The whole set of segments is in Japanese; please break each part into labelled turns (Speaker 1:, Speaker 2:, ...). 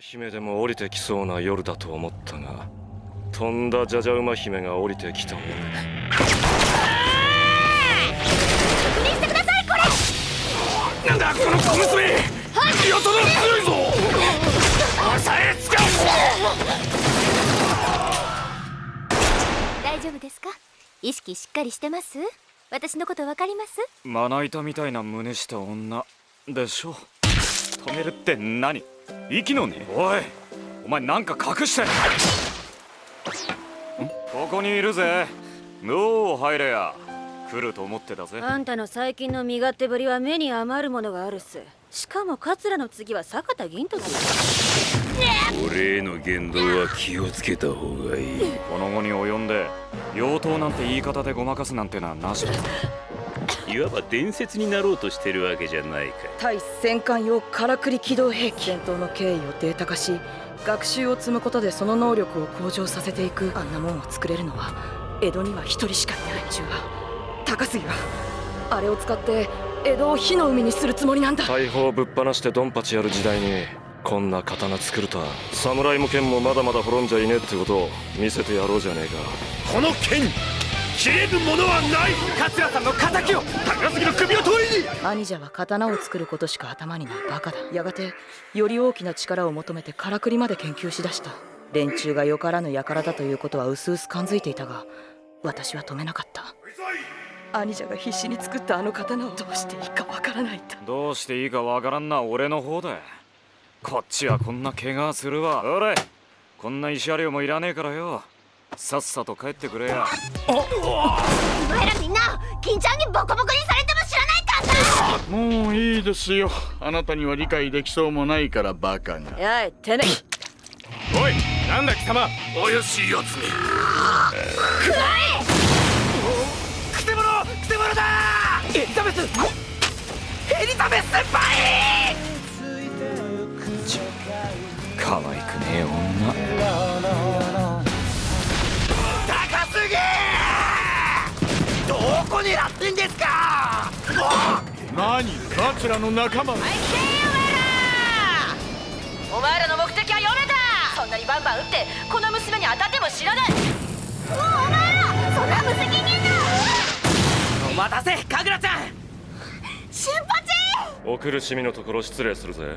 Speaker 1: 姫でも降りてきそうな夜だと思ったが飛んだじゃじゃ馬姫が降りてきたもん
Speaker 2: 確認してくださいこれ！
Speaker 1: なんだこの小娘！やたら強いぞ！抑えつか
Speaker 2: 大丈夫ですか？意識しっかりしてます？私のことわかります？
Speaker 3: まな板みたいな胸した女でしょ止めるって何？息のね。おいお前なんか隠して。んここにいるぜ。どう入れや。来ると思ってたぜ。
Speaker 4: あんたの最近の身勝手ぶりは目に余るものがあるっす。しかも桂の次は坂田銀時。
Speaker 5: 俺への言動は気をつけた方がいい。
Speaker 3: この後に及んで妖刀なんて言い方でごまかすなんてのはなし。だ
Speaker 5: いわば伝説になろうとしてるわけじゃないか
Speaker 6: 対戦艦用からくり機動兵器戦闘の経緯をデータ化し学習を積むことでその能力を向上させていく。あんなもんを作れるのは江戸には一人しかいない中は高杉はあれを使って江戸を火の海にするつもりなんだ。
Speaker 1: 大砲ぶっ放してドンパチやる時代にこんな刀作るとは侍も剣もまだまだ滅んじゃいねえってことを見せてやろうじゃねえか。
Speaker 5: この剣切れるものはない。
Speaker 3: 桂さんの敵を
Speaker 5: 高杉の首を取りに。
Speaker 6: 兄者は刀を作ることしか頭にないバカだ。やがてより大きな力を求めてからくりまで研究しだした。連中がよからぬ輩だということは薄々感づいていたが私は止めなかった。兄者が必死に作ったあの刀をどうしていいかわからないと。
Speaker 3: どうしていいかわからんな俺の方だ。こっちはこんな怪我するわ。おれこんな石ありもいらねえからよさっさと帰ってくれや。
Speaker 2: お前らみんな金ちゃんにボコボコにされても知らない。かんな
Speaker 7: もうい。い。ですよあなたには理解できそうもない。からバカが
Speaker 4: やい。てめ
Speaker 5: おい。なんだ貴様怪しい。やつめ
Speaker 3: くらえくせ者くせ者だエリザベスエリザベス先輩ち可愛くねえ女
Speaker 5: 狙ってんですか？
Speaker 7: 何？桂の仲間
Speaker 4: お前らの目的は読めた。そんなにバンバン撃ってこの娘に当たっても知らない。
Speaker 2: お前らそんな無責任な。
Speaker 3: お待たせ神楽ちゃん。
Speaker 2: 瞬発
Speaker 1: お苦しみのところ失礼するぜ。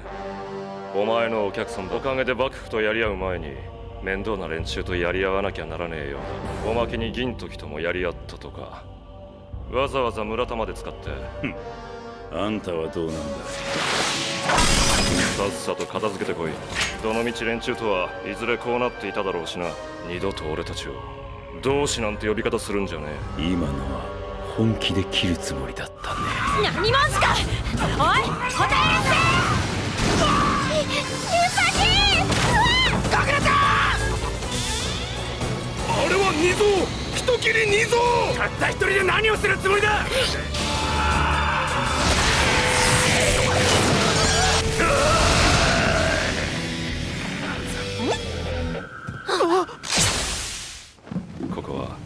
Speaker 1: お前のお客さんだ。おかげで幕府とやり合う前に面倒な連中とやり合わなきゃならねえよ。おまけに銀時ともやり合ったとかわざわざ村田まで使って。
Speaker 5: あんたはどうなんだ？
Speaker 1: さっさと片付けてこい。どのみち連中とはいずれこうなっていただろうしな。二度と俺たちを。同志なんて呼び方するんじゃね
Speaker 5: 今のは本気で切るつもりだったね。
Speaker 4: 何者すか。おい答えなさ
Speaker 5: あれは二蔵人斬り二蔵たった一人で何をするつもりだ！
Speaker 1: えここは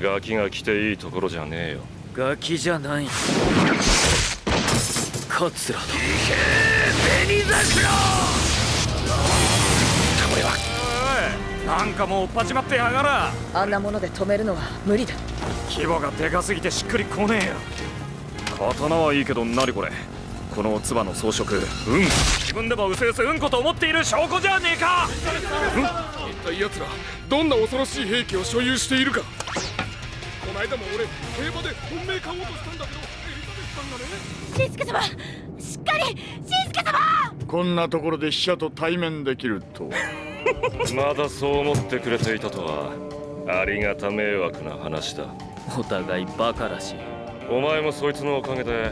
Speaker 1: ガキが来ていいところじゃねえよ。
Speaker 3: ガキじゃない。桂だ。
Speaker 5: 紅桜
Speaker 3: なんかもう追っ始まってやがら。
Speaker 6: あんなもので止めるのは無理だ。
Speaker 3: 規模がでかすぎてしっくりこねえよ。刀はいいけど何これ。この唾の装飾うん。自分でもうすうすうんこと思っている証拠じゃねえか。
Speaker 7: 一体奴らどんな恐ろしい兵器を所有しているか。この間も俺競馬で本命買おうとしたんだけどエリザベスさんがね。
Speaker 2: しんすけ様しっかりしんすけ様。
Speaker 7: こんなところで死者と対面できるとは
Speaker 1: まだそう思ってくれていたとはありがた迷惑な話だ。
Speaker 3: お互いバカらしい。
Speaker 1: お前もそいつのおかげで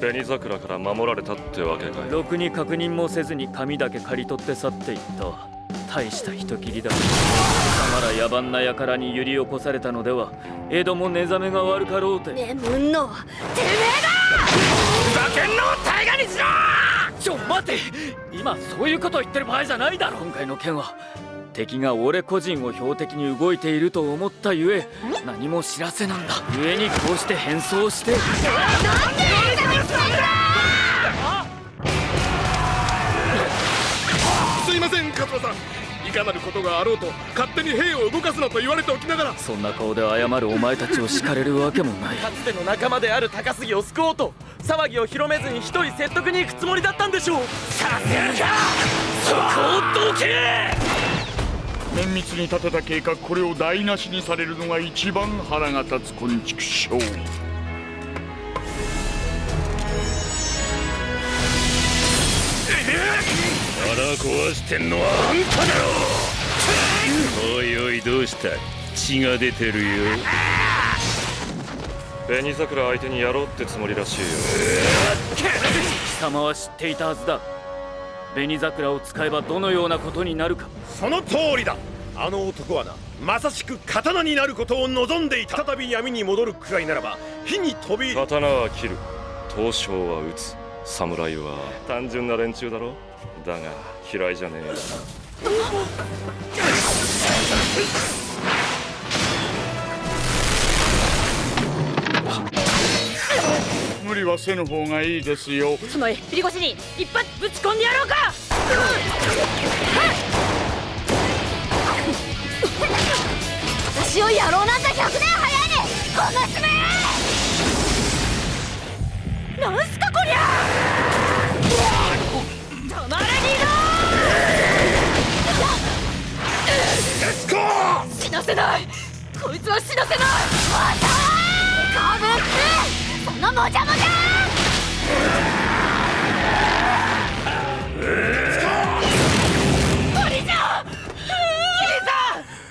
Speaker 1: 紅桜から守られたってわけかよ
Speaker 3: ろくに確認もせずに紙だけ刈り取って去っていった。大した人斬りだ。貴様ら野蛮な輩に揺り起こされたのでは江戸も寝覚めが悪かろうて。
Speaker 4: 眠んのは
Speaker 3: ふざけんのを大河にしろちょ待て。今そういうこと言ってる場合じゃないだろ今回の件は。敵が俺個人を標的に動いていると思ったゆえ何も知らせなんだ。故にこうして変装して。
Speaker 7: すいませんせん桂さん。いかなることがあろうと勝手に兵を動かすなと言われておきながら。
Speaker 3: そんな顔で謝るお前たちを叱れるわけもない。
Speaker 5: かつての仲間である高杉を救おうと騒ぎを広めずに一人説得に行くつもりだったんでしょう。させるか！そこをどけ！
Speaker 8: 綿密に立てた計画これを台無しにされるのが一番腹が立つ昆虫症
Speaker 9: 腹壊してんのはあんただろおいおいどうした？血が出てるよ。
Speaker 1: 紅桜相手にやろうってつもりらしいよ。
Speaker 3: 貴様は知っていたはずだ。紅桜を使えばどのようなことになるか。
Speaker 10: その通りだ。あの男はなまさしく刀になることを望んでいた。再び闇に戻るくらいならば火に飛び。
Speaker 1: 刀は切る。刀匠は打つ。侍は単純な連中だろ。だが嫌いじゃねえ
Speaker 8: 無理はせぬ方がいいですよ。
Speaker 4: つまりピリコシに一発ぶち込んでやろうか！
Speaker 2: 私をやろうなんて100年早いねこの爪！なんすかこりゃ！止まれリ死なせない！こいつは死なせない！またかぶってそのもじゃもじゃ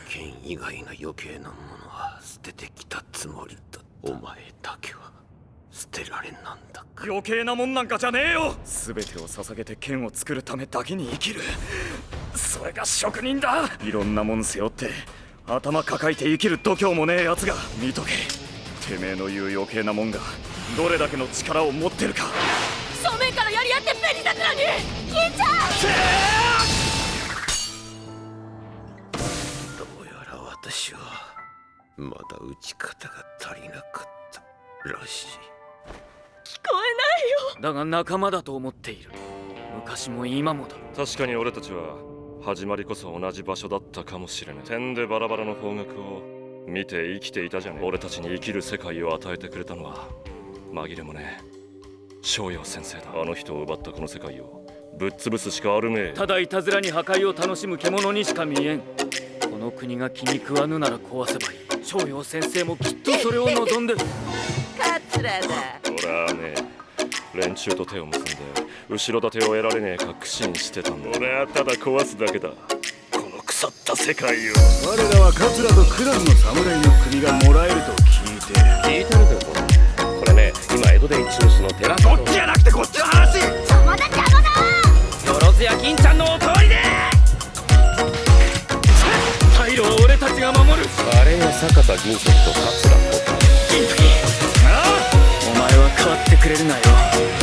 Speaker 10: 剣以外の余計なものは捨ててきたつもりだお前だけは捨てられなんだか
Speaker 3: 余計なもんなんかじゃねえよ！全てを捧げて剣を作るためだけに生きる。それが職人だ！いろんなもん背負って頭抱えて生きる度胸もねえやつが見とけてめえの言う余計なもんがどれだけの力を持ってるか。
Speaker 2: 正面からやり合って紅桜に！銀ちゃん！
Speaker 10: どうやら私はまだ打ち方が足りなかったらしい。
Speaker 3: だが仲間だと思っている。昔も今もだ。
Speaker 1: 確かに俺たちは始まりこそ同じ場所だったかもしれない。点でバラバラの方角を見て生きていたじゃねえ。俺たちに生きる世界を与えてくれたのは紛れもねえ。翔陽先生だ。あの人を奪ったこの世界をぶっ潰すしかあるめえ。
Speaker 3: ただいたずらに破壊を楽しむ獣にしか見えん。この国が気に食わぬなら壊せばいい。翔陽先生もきっとそれを望んでる。
Speaker 6: 桂だ。
Speaker 1: 俺はね連中と手を結んで後ろ盾を得られねえ確信してたんだ。俺はただ壊すだけだこの腐った世界を。
Speaker 8: 我らは桂とクランの侍の国がもらえると聞いて
Speaker 9: 聞いてるでこれこれね今江戸で一押しの寺
Speaker 10: こっちじゃなくてこっちの話。
Speaker 2: 邪魔だ邪魔だ
Speaker 5: よろずや銀ちゃんのお通りで。
Speaker 3: 退路は俺たちが守る。
Speaker 9: あれが坂田銀時と桂小太
Speaker 3: お前は変わってくれるなよ